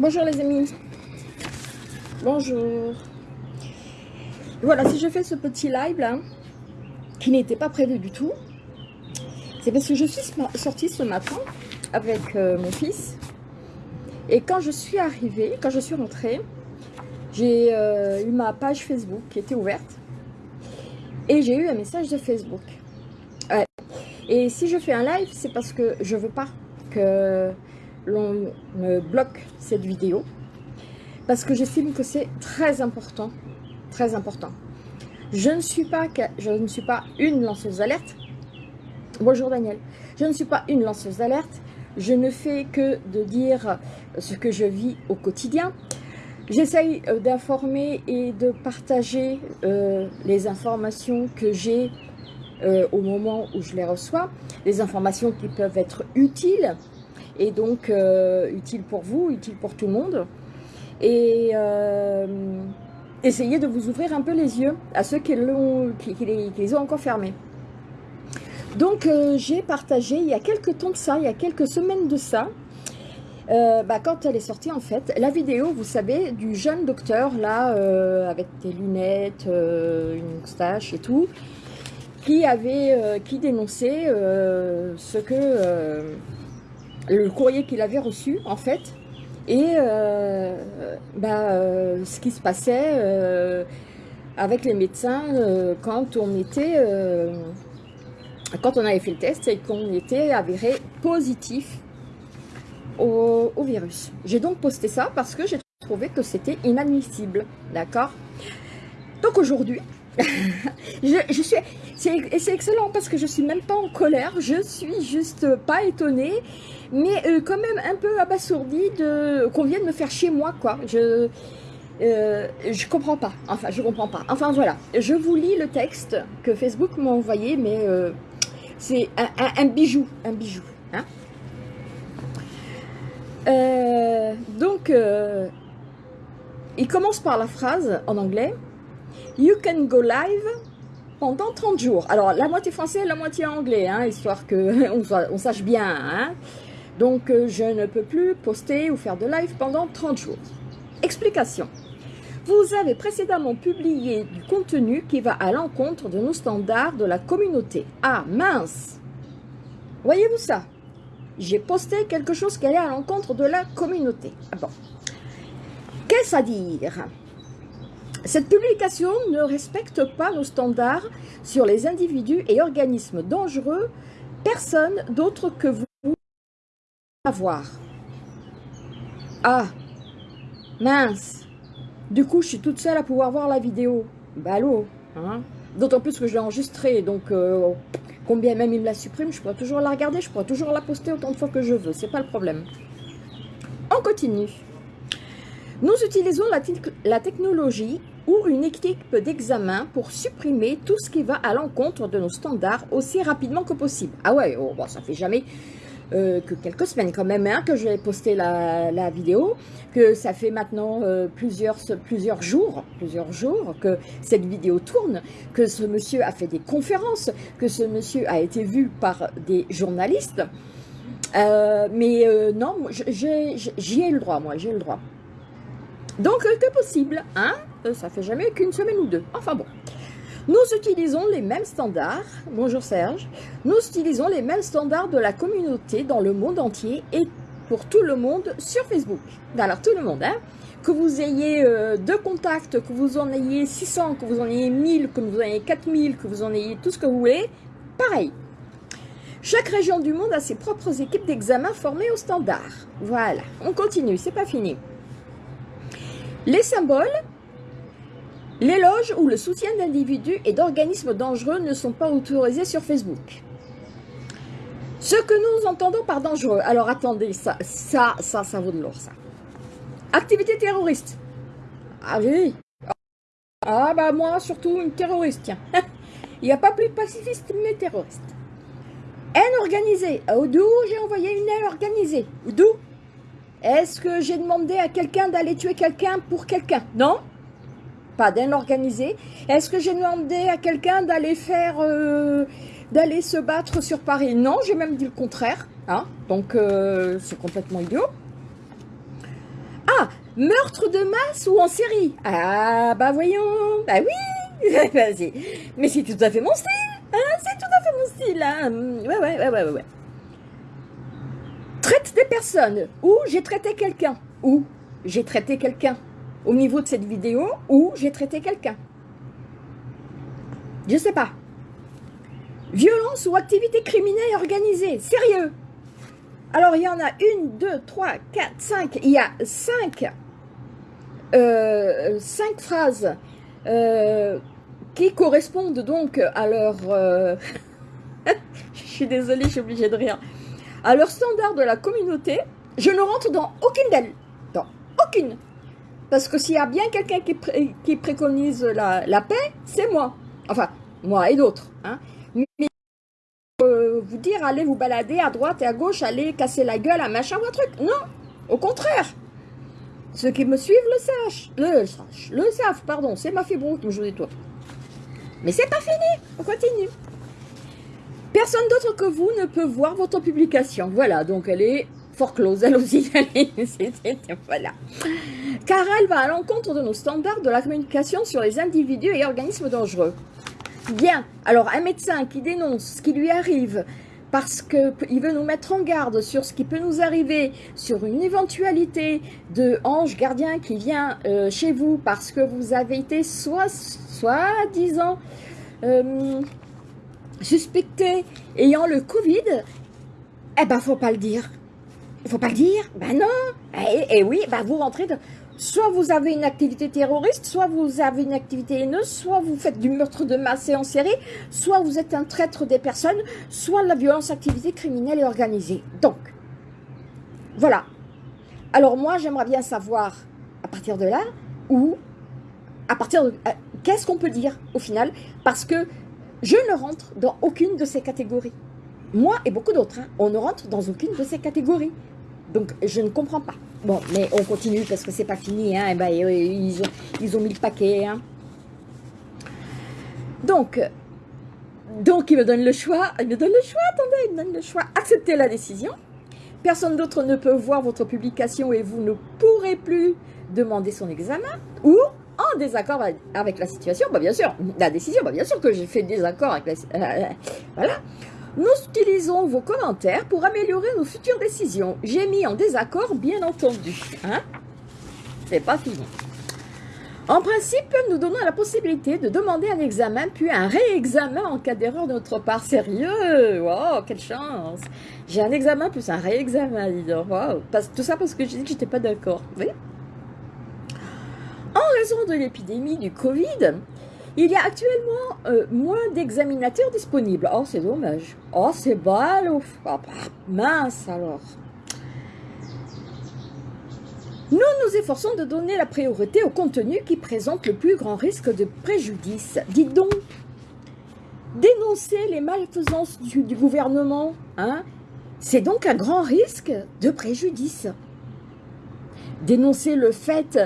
Bonjour les amis. Bonjour. Voilà, si je fais ce petit live là, qui n'était pas prévu du tout, c'est parce que je suis sortie ce matin avec euh, mon fils. Et quand je suis arrivée, quand je suis rentrée, j'ai euh, eu ma page Facebook qui était ouverte. Et j'ai eu un message de Facebook. Et si je fais un live, c'est parce que je veux pas que l'on bloque cette vidéo parce que j'estime que c'est très important, très important. Je ne suis pas, je ne suis pas une lanceuse d'alerte. Bonjour Daniel. Je ne suis pas une lanceuse d'alerte. Je ne fais que de dire ce que je vis au quotidien. J'essaye euh, d'informer et de partager euh, les informations que j'ai euh, au moment où je les reçois, des informations qui peuvent être utiles et donc euh, utile pour vous, utile pour tout le monde. Et euh, essayez de vous ouvrir un peu les yeux à ceux qui, les, ont encore fermés. Donc euh, j'ai partagé il y a quelques temps de ça, il y a quelques semaines de ça, bah, quand elle est sortie en fait, la vidéo, vous savez, du jeune docteur là, avec des lunettes, une moustache et tout, qui avait, qui dénonçait ce que le courrier qu'il avait reçu, en fait, et euh, bah, euh, ce qui se passait euh, avec les médecins quand on était, quand on avait fait le test et qu'on était avéré positif au, virus. J'ai donc posté ça parce que j'ai trouvé que c'était inadmissible, d'accord? Donc aujourd'hui, je, suis, c'est excellent parce que je suis même pas en colère, je suis juste pas étonnée mais euh, quand même un peu abasourdi de qu'on vienne me faire chez moi, quoi. Je euh, je comprends pas. Enfin, je comprends pas. Enfin, voilà. Je vous lis le texte que Facebook m'a envoyé, mais euh, c'est un, bijou, un bijou. Hein donc, il commence par la phrase en anglais. You can go live pendant 30 jours. Alors, la moitié français, la moitié anglais, hein, histoire qu'on on sache bien. Hein donc, euh, je ne peux plus poster ou faire de live pendant 30 jours. Explication. Vous avez précédemment publié du contenu qui va à l'encontre de nos standards de la communauté. Ah, mince Voyez-vous ça? J'ai posté quelque chose qui allait à l'encontre de la communauté. Ah bon. Qu'est-ce à dire? Cette publication ne respecte pas nos standards sur les individus et organismes dangereux, personne d'autre que vous voir. Ah, mince. Du coup, je suis toute seule à pouvoir voir la vidéo. Ballot, hein D'autant plus que je l'ai enregistrée, donc euh, combien même il me la supprime, je pourrais toujours la regarder, je pourrais toujours la poster autant de fois que je veux, c'est pas le problème. On continue. Nous utilisons la, technologie ou une équipe d'examen pour supprimer tout ce qui va à l'encontre de nos standards aussi rapidement que possible. Ah ouais, oh, bon, ça fait jamais euh, que quelques semaines quand même hein, que j'ai posté la, la, vidéo, que ça fait maintenant euh, plusieurs, plusieurs jours, plusieurs jours que cette vidéo tourne, que ce monsieur a fait des conférences, que ce monsieur a été vu par des journalistes. Euh, mais non, j'y ai le droit, moi, j'ai le droit. Donc, que possible, hein? Ça fait jamais qu'une semaine ou deux. Enfin bon. Nous utilisons les mêmes standards, bonjour Serge, nous utilisons les mêmes standards de la communauté dans le monde entier et pour tout le monde sur Facebook. Alors tout le monde, hein? Que vous ayez euh, deux contacts, que vous en ayez 600, que vous en ayez 1000, que vous en ayez 4000, que vous en ayez tout ce que vous voulez, pareil. Chaque région du monde a ses propres équipes d'examen formées au standard. Voilà, on continue, c'est pas fini. Les symboles L'éloge ou le soutien d'individus et d'organismes dangereux ne sont pas autorisés sur Facebook. Ce que nous entendons par dangereux, alors attendez, ça, ça, ça, ça vaut de l'or, ça. Activité terroriste. Ah oui. Ah bah moi, surtout une terroriste, tiens. Il n'y a pas plus pacifiste mais terroriste. Haine organisée. D'où j'ai envoyé une haine organisée D'où? Est-ce que j'ai demandé à quelqu'un d'aller tuer quelqu'un pour quelqu'un? Non pas d'un organisé. Est-ce que j'ai demandé à quelqu'un d'aller faire, euh, d'aller se battre sur Paris? Non, j'ai même dit le contraire. Hein Donc, euh, c'est complètement idiot. Meurtre de masse ou en série? Ah, bah voyons, bah oui Mais c'est tout à fait mon style hein, C'est tout à fait mon style hein. Ouais, ouais, ouais, ouais, ouais. Traite des personnes, ou j'ai traité quelqu'un, ou j'ai traité quelqu'un. Au niveau de cette vidéo, ou j'ai traité quelqu'un. Je sais pas. Violence ou activité criminelle organisée. Sérieux Alors, il y en a une, deux, trois, quatre, cinq. Il y a cinq, euh, cinq phrases euh, qui correspondent donc à leur... Euh, je suis désolée, je suis obligée de rire. À leur standard de la communauté, je ne rentre dans aucune d'elles. Dans aucune. Parce que s'il y a bien quelqu'un qui, préconise la, paix, c'est moi. Enfin, moi et d'autres. Hein. Mais euh, vous dire, allez vous balader à droite et à gauche, allez casser la gueule à machin ou un truc. Non, au contraire. Ceux qui me suivent le sachent, le, savent, pardon, c'est ma fibre qui me joue des tours. Mais c'est pas fini, on continue. Personne d'autre que vous ne peut voir votre publication. Voilà, donc elle est fort close, elle aussi. voilà. Car elle va à l'encontre de nos standards de la communication sur les individus et organismes dangereux. Bien, alors un médecin qui dénonce ce qui lui arrive parce qu'il veut nous mettre en garde sur ce qui peut nous arriver, sur une éventualité de ange gardien qui vient euh, chez vous parce que vous avez été soit, soi-disant euh, suspecté ayant le Covid, eh ben faut pas le dire. Faut pas le dire? Ben non Et, eh, eh oui, ben vous rentrez de soit vous avez une activité terroriste, soit vous avez une activité haineuse, soit vous faites du meurtre de masse et en série, soit vous êtes un traître des personnes, soit la violence, activité criminelle et organisée. Donc, voilà. Alors moi, j'aimerais bien savoir, à partir de là, où, à partir de... Euh, qu'est-ce qu'on peut dire, au final? Parce que je ne rentre dans aucune de ces catégories. Moi et beaucoup d'autres, hein, on ne rentre dans aucune de ces catégories. Donc, je ne comprends pas. Bon, mais on continue parce que c'est pas fini. Hein, et ben, ils, ont, ils ont mis le paquet. Hein. Donc, donc, il me donne le choix. Il me donne le choix, attendez, il me donne le choix. Acceptez la décision. Personne d'autre ne peut voir votre publication et vous ne pourrez plus demander son examen. Ou en désaccord avec la situation, bah bien sûr, la décision, bah bien sûr que j'ai fait désaccord avec la... Euh, voilà. Nous utilisons vos commentaires pour améliorer nos futures décisions. J'ai mis en désaccord, bien entendu. Hein C'est pas fini. En principe, nous donnons la possibilité de demander un examen, puis un réexamen en cas d'erreur de notre part. Sérieux? Wow, quelle chance J'ai un examen plus un réexamen, dis donc. Wow. Tout ça parce que j'ai dit que j'étais pas d'accord. Oui? En raison de l'épidémie du Covid, il y a actuellement euh, moins d'examinateurs disponibles. Oh, c'est dommage. Oh, c'est bal. Oh, bah, mince alors. Nous nous efforçons de donner la priorité au contenu qui présente le plus grand risque de préjudice. Dites donc, dénoncer les malfaisances du, du gouvernement, hein, c'est donc un grand risque de préjudice. Dénoncer le fait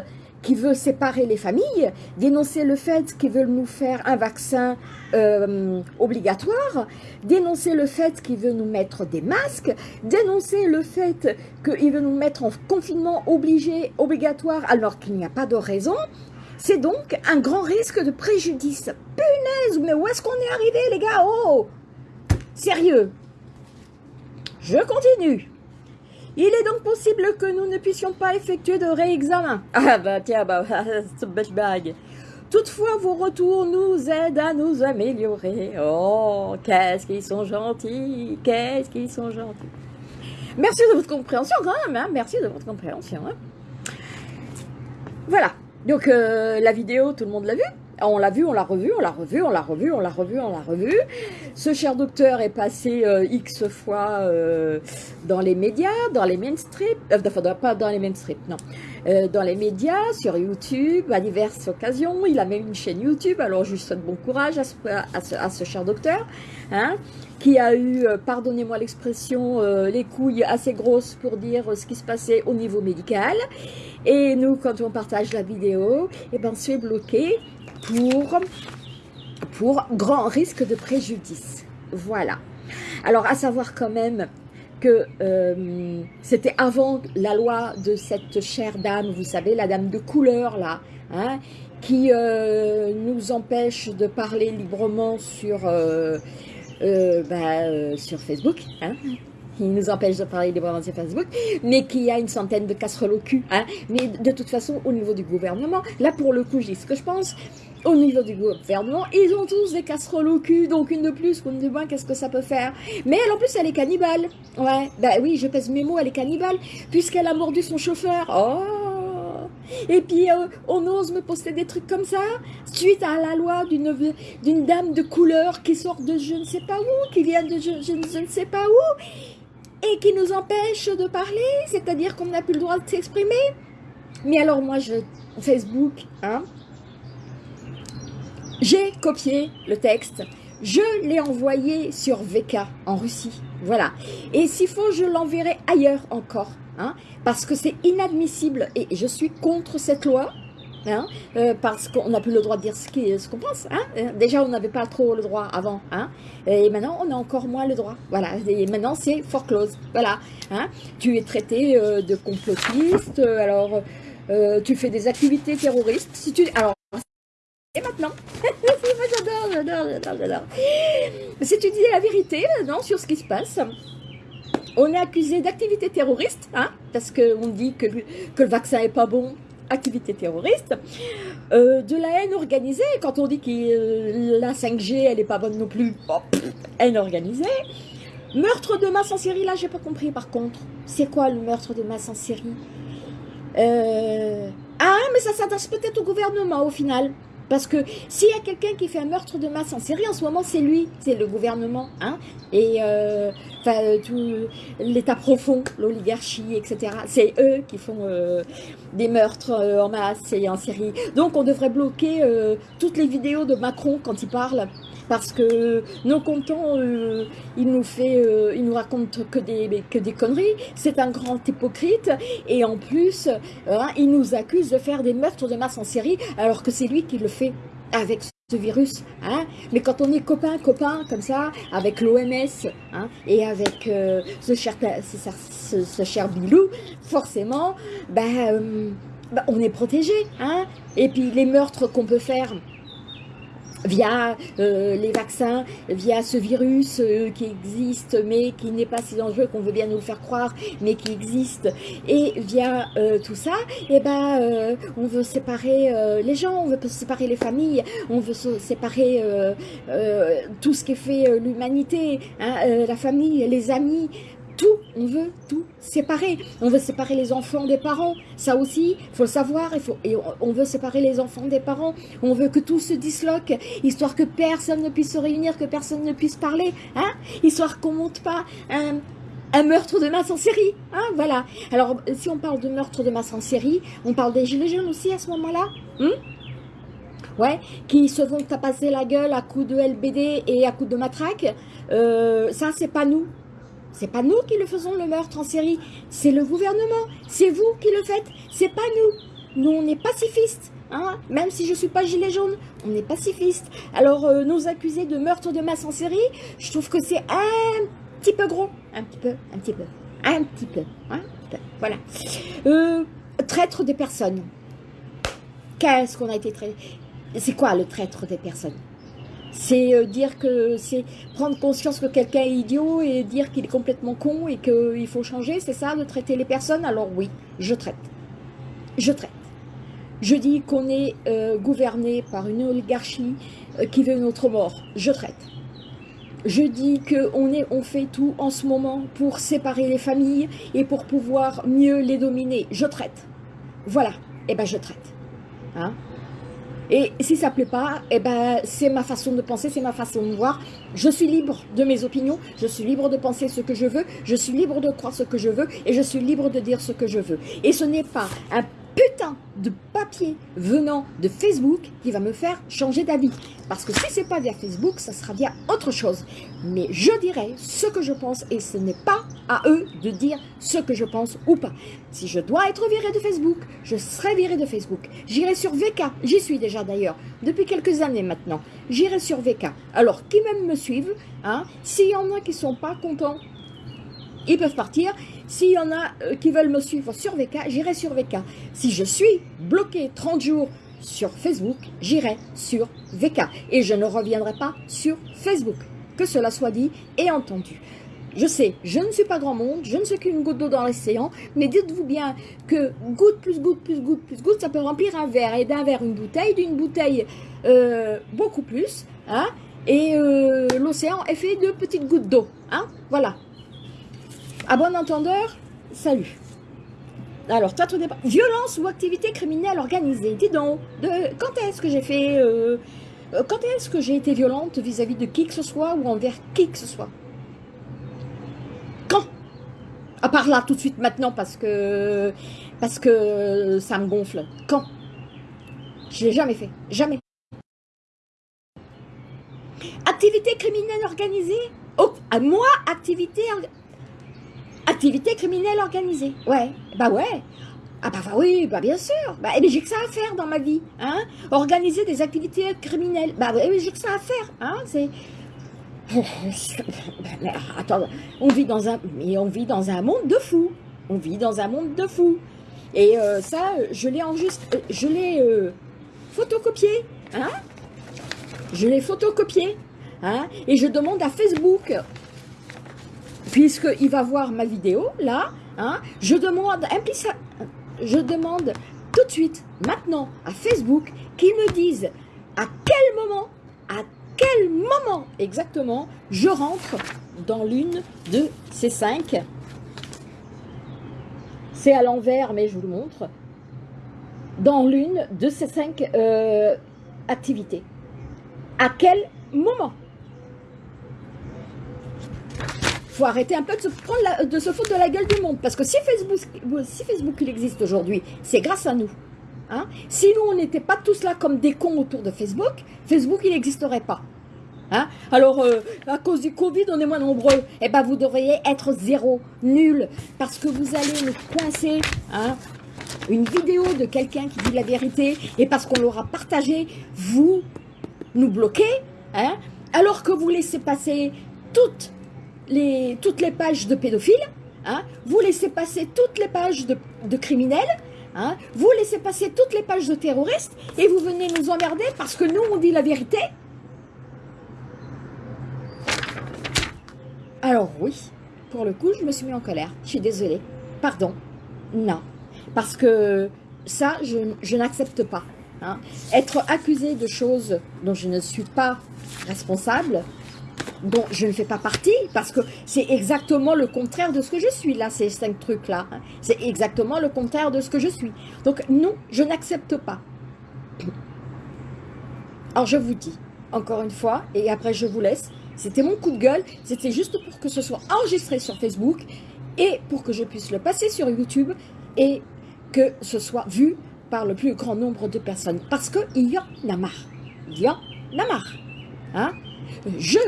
qui veut séparer les familles, dénoncer le fait qu'ils veulent nous faire un vaccin euh, obligatoire, dénoncer le fait qu'ils veulent nous mettre des masques, dénoncer le fait qu'ils veulent nous mettre en confinement obligé, obligatoire, alors qu'il n'y a pas de raison, c'est donc un grand risque de préjudice. Punaise, mais où est-ce qu'on est arrivé les gars? Oh Sérieux? Je continue. Il est donc possible que nous ne puissions pas effectuer de réexamen. Ah bah tiens, bah, c'est bag. Toutefois, vos retours nous aident à nous améliorer. Oh, qu'est-ce qu'ils sont gentils, qu'est-ce qu'ils sont gentils. Merci de votre compréhension quand même, hein. merci de votre compréhension. Hein. Voilà, donc euh, la vidéo, tout le monde l'a vue? On l'a vu, on l'a revu, on l'a revu, on l'a revu, on l'a revu, on l'a revu. Ce cher docteur est passé euh, X fois euh, dans les médias, dans les mainstream, euh, enfin pas dans les mainstream, non, euh, dans les médias, sur YouTube, à diverses occasions. Il a même une chaîne YouTube, alors je lui souhaite bon courage à ce, cher docteur, hein, qui a eu, pardonnez-moi l'expression, les couilles assez grosses pour dire ce qui se passait au niveau médical. Et nous, quand on partage la vidéo, eh ben, on se fait pour, pour grand risque de préjudice. Voilà. Alors, à savoir quand même que euh, c'était avant la loi de cette chère dame, vous savez, la dame de couleur là, hein, qui euh, nous empêche de parler librement sur, euh, bah, sur Facebook, hein, qui nous empêche de parler librement sur Facebook, mais qui a une centaine de casseroles au cul. Hein, mais de toute façon, au niveau du gouvernement, là pour le coup, dis ce que je pense, au niveau du gouvernement, ils ont tous des casseroles au cul, donc une de plus une de moins, qu'est-ce que ça peut faire? Mais elle, en plus, elle est cannibale. Ouais, bah oui, je pèse mes mots, elle est cannibale, puisqu'elle a mordu son chauffeur. Oh Et puis, euh, on ose me poster des trucs comme ça, suite à la loi d'une dame de couleur qui sort de je ne sais pas où, qui vient de je, je ne sais pas où, et qui nous empêche de parler, c'est-à-dire qu'on n'a plus le droit de s'exprimer. Mais alors moi, je Facebook, hein, j'ai copié le texte, je l'ai envoyé sur VK en Russie, voilà. Et s'il faut, je l'enverrai ailleurs encore, hein, parce que c'est inadmissible et je suis contre cette loi, Hein, euh, parce qu'on n'a plus le droit de dire ce qu'on pense. Hein. Euh, déjà, on n'avait pas trop le droit avant. Hein, et maintenant, on a encore moins le droit. Voilà. Et maintenant, c'est foreclose. Voilà. Hein, tu es traité euh, de complotiste. alors, tu fais des activités terroristes. Si tu, alors, et maintenant, j'adore, j'adore, j'adore, j'adore. Si tu dis la vérité non, sur ce qui se passe, on est accusé d'activité terroriste, hein, parce qu'on dit que, que le vaccin est pas bon, activité terroriste, euh, de la haine organisée, quand on dit que euh, la 5G, elle est pas bonne non plus, haine organisée, meurtre de masse en série, là, j'ai pas compris par contre. C'est quoi le meurtre de masse en série? Euh, Ah, mais ça s'adresse peut-être au gouvernement au final. Parce que s'il y a quelqu'un qui fait un meurtre de masse en série, en ce moment, c'est lui, c'est le gouvernement, hein, et euh, euh tout l'État profond, l'oligarchie, etc. C'est eux qui font euh, des meurtres euh, en masse et en série. Donc, on devrait bloquer toutes les vidéos de Macron quand il parle, parce que non content, euh, il nous fait, euh, il nous raconte que des, que des conneries, c'est un grand hypocrite, et en plus, hein, il nous accuse de faire des meurtres de masse en série, alors que c'est lui qui le fait avec ce virus, hein. mais quand on est copain, copain, comme ça, avec l'OMS, hein, et avec euh, ce, cher, ce, cher Bilou, forcément, ben, ben, on est protégé, et puis les meurtres qu'on peut faire, via euh, les vaccins, via ce virus euh, qui existe, mais qui n'est pas si dangereux qu'on veut bien nous le faire croire, mais qui existe, et via euh, tout ça, et eh ben, on veut séparer les gens, on veut séparer les familles, on veut séparer tout ce qui fait l'humanité, hein, la famille, les amis, tout, on veut tout séparer. On veut séparer les enfants des parents. Ça aussi, il faut le savoir. Et on veut séparer les enfants des parents. On veut que tout se disloque, histoire que personne ne puisse se réunir, que personne ne puisse parler. Hein histoire qu'on monte pas un, meurtre de masse en série. Hein voilà. Alors, si on parle de meurtre de masse en série, on parle des gilets jaunes aussi à ce moment-là hein qui se vont tapasser la gueule à coups de LBD et à coups de matraque. Euh, ça, c'est pas nous. C'est pas nous qui le faisons le meurtre en série, c'est le gouvernement, c'est vous qui le faites, c'est pas nous. Nous, on est pacifistes, hein. Même si je suis pas gilet jaune, on est pacifistes. Alors, euh, nous accuser de meurtre de masse en série, je trouve que c'est un petit peu gros, un petit peu, un petit peu, un petit peu, hein. Voilà. Euh, traître des personnes. Qu'est-ce qu'on a été traité? C'est quoi le traître des personnes? C'est euh, dire que c'est prendre conscience que quelqu'un est idiot et dire qu'il est complètement con et qu'il faut changer, c'est ça, de traiter les personnes? Alors oui, je traite. Je traite. Je dis qu'on est euh, gouverné par une oligarchie euh, qui veut notre mort. Je traite. Je dis qu'on on fait tout en ce moment pour séparer les familles et pour pouvoir mieux les dominer. Je traite. Voilà. Eh ben, je traite. Hein? Et si ça ne plaît pas, eh ben, c'est ma façon de penser, c'est ma façon de voir. Je suis libre de mes opinions, je suis libre de penser ce que je veux, je suis libre de croire ce que je veux et je suis libre de dire ce que je veux. Et ce n'est pas un putain de papier venant de Facebook qui va me faire changer d'avis. Parce que si c'est pas via Facebook, ça sera via autre chose. Mais je dirai ce que je pense et ce n'est pas à eux de dire ce que je pense ou pas. Si je dois être viré de Facebook, je serai viré de Facebook. J'irai sur VK, j'y suis déjà d'ailleurs, depuis quelques années maintenant. J'irai sur VK. Alors, qui même me suivent, hein, s'il y en a qui sont pas contents ils peuvent partir. S'il y en a euh, qui veulent me suivre sur VK, j'irai sur VK. Si je suis bloqué 30 jours sur Facebook, j'irai sur VK. Et je ne reviendrai pas sur Facebook. Que cela soit dit et entendu. Je sais, je ne suis pas grand monde, je ne suis qu'une goutte d'eau dans l'océan, mais dites-vous bien que goutte plus goutte plus goutte plus goutte, ça peut remplir un verre, et d'un verre une bouteille, d'une bouteille euh, beaucoup plus, hein, et euh, l'océan est fait de petites gouttes d'eau, hein, voilà. À bon entendeur, salut. Alors, toi, tout dépend. Violence ou activité criminelle organisée. Dis donc, de, quand est-ce que j'ai fait... Euh, quand est-ce que j'ai été violente vis-à-vis de qui que ce soit ou envers qui que ce soit? À part là, tout de suite, maintenant, parce que, parce que ça me gonfle. Quand? Je l'ai jamais fait. Jamais. Activité criminelle organisée? Oh, Moi, activité... Criminelle organisée. Ouais. Bah ouais. Ah bah, bah oui, bah bien sûr. Bah, eh j'ai que ça à faire dans ma vie. Hein Organiser des activités criminelles. Bah oui, j'ai que ça à faire. Hein C'est attends, on vit dans un, mais on vit dans un monde de fous. On vit dans un monde de fous. Et euh, ça, je l'ai enregistré, je l'ai euh, photocopié, hein Je l'ai photocopié, hein Et je demande à Facebook, puisqu'il va voir ma vidéo, là, hein Je demande, je demande tout de suite, maintenant, à Facebook, qu'ils me disent à quel moment, à quel moment exactement je rentre dans l'une de ces cinq. C'est à l'envers, mais je vous le montre. Dans l'une de ces cinq euh, activités. À quel moment faut arrêter un peu de se, prendre de foutre de la gueule du monde. Parce que si Facebook, si Facebook il existe aujourd'hui, c'est grâce à nous. Hein? Si nous, on n'était pas tous là comme des cons autour de Facebook, Facebook, il n'existerait pas. Hein? Alors, euh, à cause du Covid, on est moins nombreux. Eh bien, vous devriez être zéro, nul, parce que vous allez nous coincer hein, une vidéo de quelqu'un qui dit la vérité, et parce qu'on l'aura partagé, vous nous bloquez, alors que vous laissez passer toutes toutes les pages de pédophiles, hein, vous laissez passer toutes les pages de, de criminels, Hein? Vous laissez passer toutes les pages de terroristes et vous venez nous emmerder parce que nous, on dit la vérité. Alors oui, pour le coup, je me suis mis en colère. Je suis désolée. Pardon. Non. Parce que ça, je, n'accepte pas. Hein. Être accusé de choses dont je ne suis pas responsable, dont je ne fais pas partie, parce que c'est exactement le contraire de ce que je suis, là, ces cinq trucs-là. Hein. C'est exactement le contraire de ce que je suis. Donc, non, je n'accepte pas. Alors, je vous dis, encore une fois, et après je vous laisse, c'était mon coup de gueule, c'était juste pour que ce soit enregistré sur Facebook et pour que je puisse le passer sur YouTube et que ce soit vu par le plus grand nombre de personnes. Parce qu'il y en a marre. Il y en a marre. Hein? Je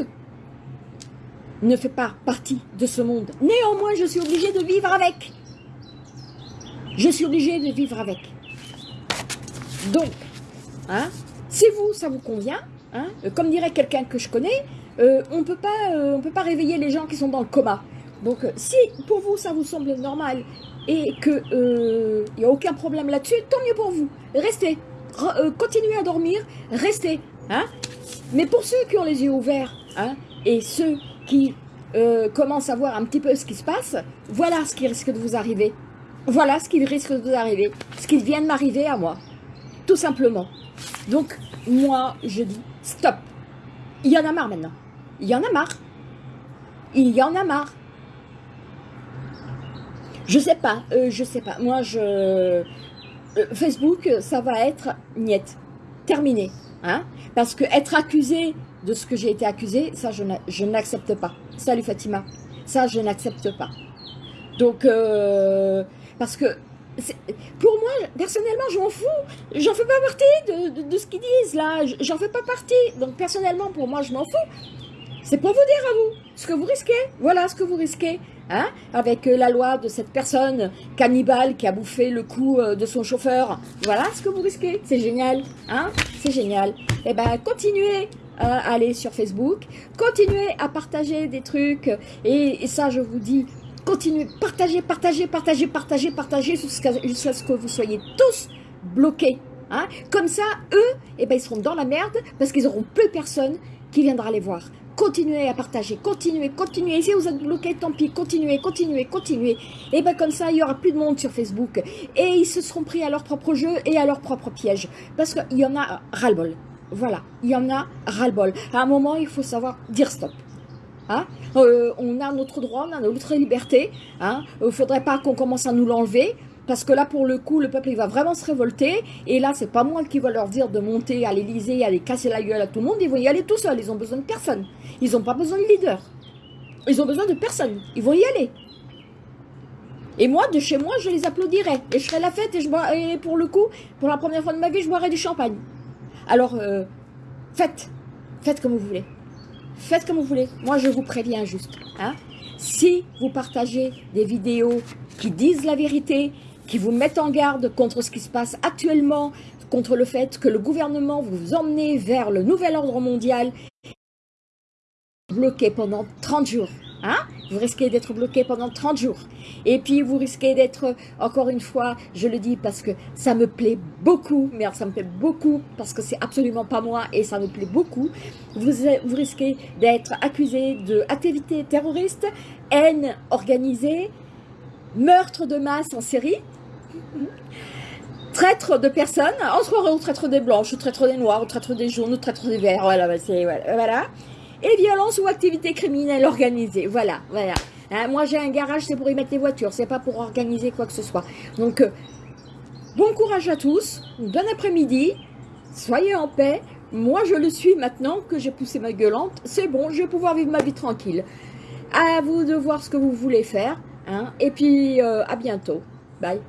ne fais pas partie de ce monde. Néanmoins, je suis obligée de vivre avec. Je suis obligée de vivre avec. Donc, hein, si vous, ça vous convient, hein, comme dirait quelqu'un que je connais, euh, on euh, peut pas réveiller les gens qui sont dans le coma. Donc, euh, si pour vous, ça vous semble normal et qu'il n'y a aucun problème là-dessus, tant mieux pour vous. Restez, continuez à dormir, restez. Hein Mais pour ceux qui ont les yeux ouverts hein, et ceux qui commencent à voir un petit peu ce qui se passe, voilà ce qui risque de vous arriver. Voilà ce qui risque de vous arriver. Ce qui vient de m'arriver à moi. Tout simplement. Donc, moi, je dis stop. Il y en a marre maintenant. Il y en a marre. Il y en a marre. Je sais pas, euh, je sais pas. Moi, je... Euh, Facebook, ça va être niette. Terminé. Hein Parce que être accusé de ce que j'ai été accusé, ça, je n'accepte pas. Salut Fatima. Ça, je n'accepte pas. Donc, euh, parce que pour moi, personnellement, je m'en fous. J'en fais pas partie de, de ce qu'ils disent là. J'en fais pas partie. Donc, personnellement, pour moi, je m'en fous. C'est pour vous dire à vous ce que vous risquez. Voilà ce que vous risquez. Hein, avec euh, la loi de cette personne cannibale qui a bouffé le cou euh, de son chauffeur. Voilà ce que vous risquez. C'est génial. Hein C'est génial. Eh ben, continuez à aller sur Facebook. Continuez à partager des trucs. Et, ça, je vous dis, continuez, partagez, partagez, partagez, partagez, partagez jusqu'à ce que vous soyez tous bloqués. Hein. Comme ça, eux, eh ben, ils seront dans la merde parce qu'ils auront plus personne qui viendra les voir. Continuez à partager, continuez, continuez. Si vous êtes bloqué, tant pis, continuez, continuez, continuez. Et bien comme ça, il y aura plus de monde sur Facebook. Et ils se seront pris à leur propre jeu et à leur propre piège. Parce qu'il y en a ras-le-bol. Voilà, il y en a ras-le-bol. À un moment, il faut savoir dire stop. Hein? Euh, on a notre droit, on a notre liberté. Hein? Il ne faudrait pas qu'on commence à nous l'enlever. Parce que là, pour le coup, le peuple, il va vraiment se révolter. Et là, c'est pas moi qui va leur dire de monter à l'Elysée, aller casser la gueule à tout le monde. Ils vont y aller tout seuls. Ils ont besoin de personne. Ils n'ont pas besoin de leader. Ils ont besoin de personne. Ils vont y aller. Et moi, de chez moi, je les applaudirai. Et je ferai la fête. Et, je et pour le coup, pour la première fois de ma vie, je boirai du champagne. Alors, euh, faites. Faites comme vous voulez. Faites comme vous voulez. Moi, je vous préviens juste. Hein si vous partagez des vidéos qui disent la vérité, qui vous mettent en garde contre ce qui se passe actuellement, contre le fait que le gouvernement vous emmène vers le nouvel ordre mondial, bloqué pendant 30 jours. Hein? Vous risquez d'être bloqué pendant 30 jours. Et puis, vous risquez d'être, encore une fois, je le dis parce que ça me plaît beaucoup, mais ça me plaît beaucoup parce que c'est absolument pas moi et ça me plaît beaucoup. Vous, vous risquez d'être accusé d'activité terroriste, haine organisée, meurtre de masse en série, traître de personnes, entre au traître des blanches, traître des noirs, traître des jaunes, au traître des verts, voilà, voilà. Et violence ou activité criminelle organisée, voilà, voilà. Hein, moi j'ai un garage, c'est pour y mettre les voitures, c'est pas pour organiser quoi que ce soit. Donc, euh, bon courage à tous, bon après-midi, soyez en paix. Moi je le suis maintenant que j'ai poussé ma gueulante, c'est bon, je vais pouvoir vivre ma vie tranquille. À vous de voir ce que vous voulez faire, hein, et puis euh, à bientôt. Bye.